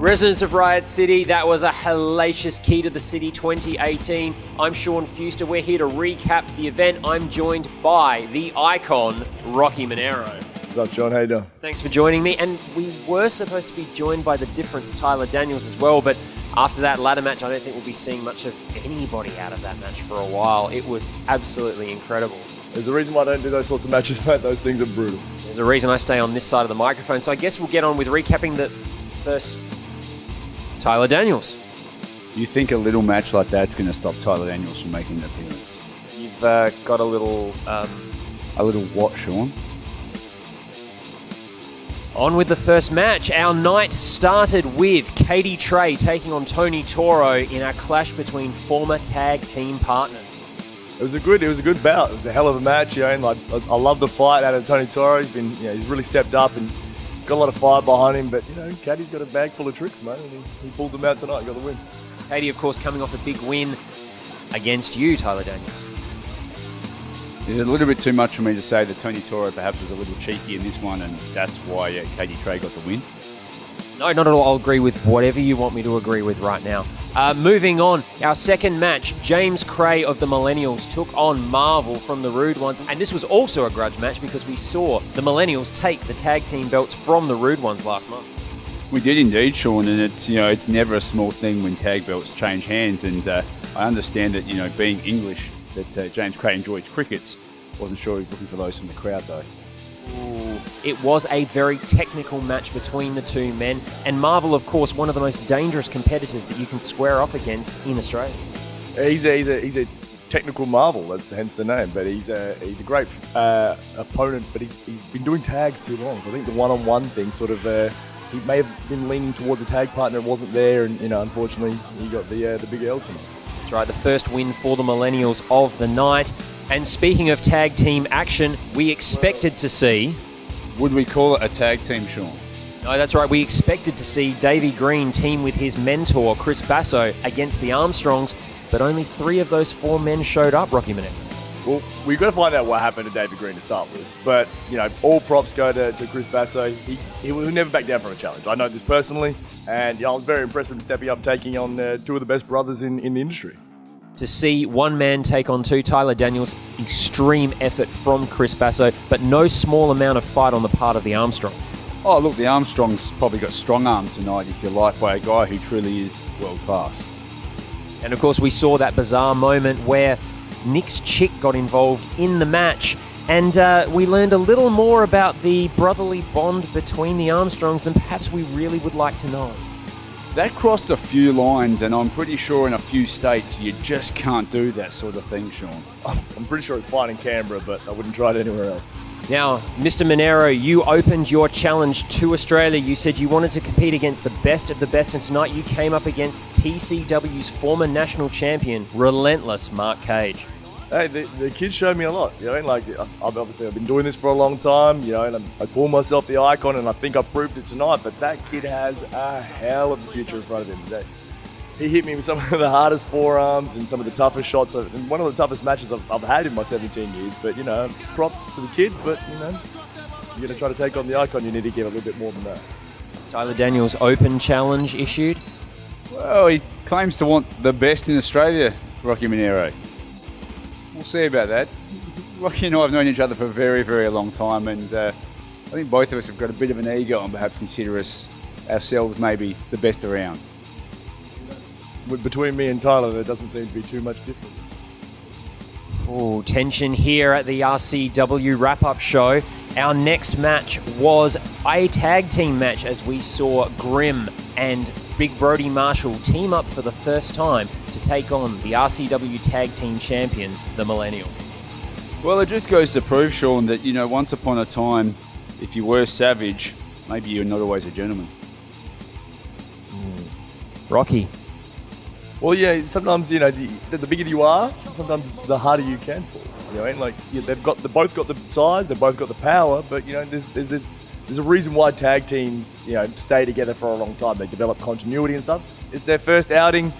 Residents of Riot City, that was a hellacious Key to the City 2018. I'm Sean Fuster. We're here to recap the event. I'm joined by the icon, Rocky Monero. What's up, Sean? How you doing? Thanks for joining me. And we were supposed to be joined by the difference, Tyler Daniels, as well. But after that ladder match, I don't think we'll be seeing much of anybody out of that match for a while. It was absolutely incredible. There's a reason why I don't do those sorts of matches, mate. Those things are brutal. There's a reason I stay on this side of the microphone. So I guess we'll get on with recapping the first Tyler Daniels. You think a little match like that's going to stop Tyler Daniels from making an appearance? You've uh, got a little. Um, A little what, Sean? on with the first match. Our night started with Katie Trey taking on Tony Toro in a clash between former tag team partners. It was a good, it was a good bout. It was a hell of a match, you know. And like, I, I love the fight out of Tony Toro. He's been, you know, he's really stepped up and got a lot of fire behind him. But you know, Caddy's got a bag full of tricks, mate. And he, he pulled them out tonight. Got the win. Katie, of course, coming off a big win against you, Tyler Daniels. Is it a little bit too much for me to say that Tony Toro perhaps was a little cheeky in this one, and that's why uh, Katie Trey got the win? No, not at all. I'll agree with whatever you want me to agree with right now. Uh, moving on, our second match, James Cray of the Millennials took on Marvel from the Rude Ones. And this was also a grudge match because we saw the Millennials take the tag team belts from the Rude Ones last month. We did indeed, Sean, and it's you know it's never a small thing when tag belts change hands, and uh, I understand that you know being English that uh, James Cray enjoyed crickets. Wasn't sure he was looking for those from the crowd though. It was a very technical match between the two men, and Marvel, of course, one of the most dangerous competitors that you can square off against in Australia. He's a, he's a, he's a technical marvel. That's hence the name. But he's a, he's a great uh, opponent. But he's, he's been doing tags too long. So I think the one-on-one thing sort of. Uh, he may have been leaning towards a tag partner, wasn't there, and you know, unfortunately, he got the uh, the big L tonight. That's right, the first win for the Millennials of the night. And speaking of tag team action, we expected to see. Would we call it a tag team, Sean? No, that's right. We expected to see Davey Green team with his mentor, Chris Basso, against the Armstrongs, but only three of those four men showed up, Rocky Minute. Well, we've got to find out what happened to David Green to start with. But, you know, all props go to, to Chris Basso. He, he will never back down from a challenge. I know this personally, and yeah, I was very impressed with him stepping up, taking on uh, two of the best brothers in, in the industry. To see one man take on two, Tyler Daniels, extreme effort from Chris Basso, but no small amount of fight on the part of the Armstrong. Oh, look, the Armstrongs probably got strong arm tonight, if you like, by a guy who truly is world class. And of course, we saw that bizarre moment where Nick's chick got involved in the match. And uh, we learned a little more about the brotherly bond between the Armstrongs than perhaps we really would like to know. That crossed a few lines, and I'm pretty sure in a few states you just can't do that sort of thing, Sean. I'm pretty sure it's fine in Canberra, but I wouldn't try it anywhere else. Now, Mr. Monero, you opened your challenge to Australia. You said you wanted to compete against the best of the best, and tonight you came up against PCW's former national champion, relentless Mark Cage. Hey, the, the kids showed me a lot. You know, and like I- I've obviously I've been doing this for a long time. You know, and I'm, I call myself the icon, and I think I proved it tonight. But that kid has a hell of a future in front of him today. He hit me with some of the hardest forearms and some of the toughest shots, of, and one of the toughest matches I've, I've had in my 17 years. But you know, props to the kid. But you know, you're gonna try to take on the icon. You need to give a little bit more than that. Tyler Daniels open challenge issued. Well, he claims to want the best in Australia, Rocky Monero. We'll see about that. Rocky and I have known each other for a very, very long time, and uh, I think both of us have got a bit of an ego and perhaps consider us ourselves maybe the best around. Between me and Tyler, there doesn't seem to be too much difference. Oh, tension here at the RCW wrap up show. Our next match was a tag team match as we saw Grim and Big Brody Marshall team up for the first time to take on the RCW tag team champions, the Millennials. Well, it just goes to prove, Sean, that you know, once upon a time, if you were savage, maybe you're not always a gentleman. Mm. Rocky. Well, yeah. Sometimes you know, the, the bigger you are, sometimes the harder you can fall. You know, and like yeah, they've got, they both got the size, they've both got the power, but you know, there's there's, there's there's a reason why tag teams, you know, stay together for a long time. They develop continuity and stuff. It's their first outing.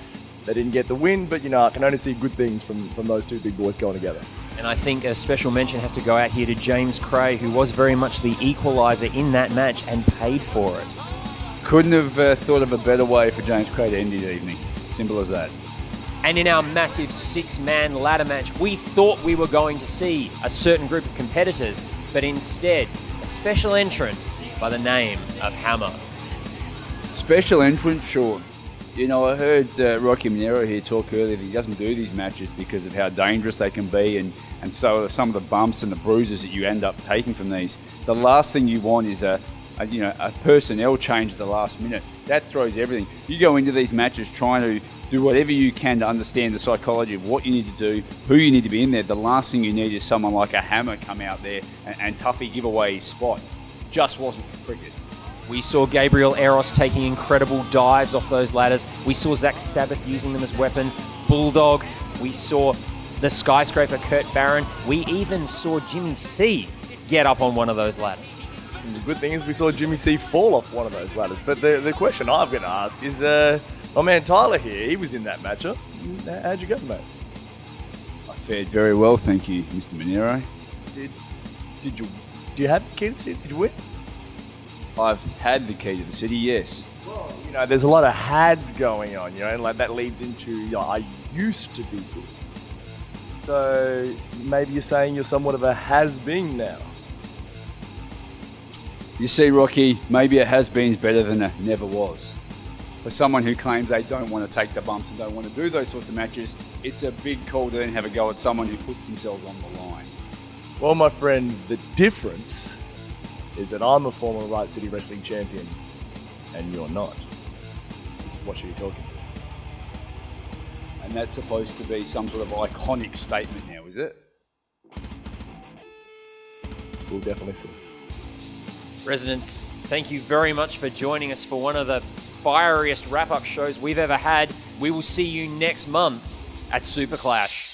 They didn't get the win, but you know, I can only see good things from from those two big boys going together. And I think a special mention has to go out here to James Cray, who was very much the equaliser in that match and paid for it. couldn't have uh, thought of a better way for James Cray to end his evening. Simple as that. And in our massive six man ladder match, we thought we were going to see a certain group of competitors, but instead, a special entrant by the name of Hammer. Special entrant, sure. You know, I heard uh, Rocky Monero here talk earlier that he doesn't do these matches because of how dangerous they can be and, and so some of the bumps and the bruises that you end up taking from these. The last thing you want is a, a you know a personnel change at the last minute. That throws everything. You go into these matches trying to do whatever you can to understand the psychology of what you need to do, who you need to be in there. The last thing you need is someone like a hammer come out there and, and Tuffy give away his spot. Just wasn't for cricket. We saw Gabriel Eros taking incredible dives off those ladders. We saw Zach Sabbath using them as weapons. Bulldog. We saw the skyscraper Kurt Barron. We even saw Jimmy C get up on one of those ladders. And the good thing is we saw Jimmy C fall off one of those ladders. But the, the question I've got to ask is, uh, my man Tyler here, he was in that matchup. How'd you go, mate? I fared very well, thank you, Mr. Monero. Did, did you do you have the key to the city? Did you win? I've had the key to the city, yes. Well, you know, there's a lot of hads going on, you know, and like that leads into you know, I used to be good. So maybe you're saying you're somewhat of a has been now. You see, Rocky, maybe a has been's better than a never was. For someone who claims they don't want to take the bumps and don't want to do those sorts of matches, it's a big call to then have a go at someone who puts themselves on the line. Well, my friend, the difference is that I'm a former Riot City Wrestling champion and you're not. What are you talking about? And that's supposed to be some sort of iconic statement now, is it? We'll definitely see. Residents, thank you very much for joining us for one of the fieriest wrap up shows we've ever had. We will see you next month at Super Clash.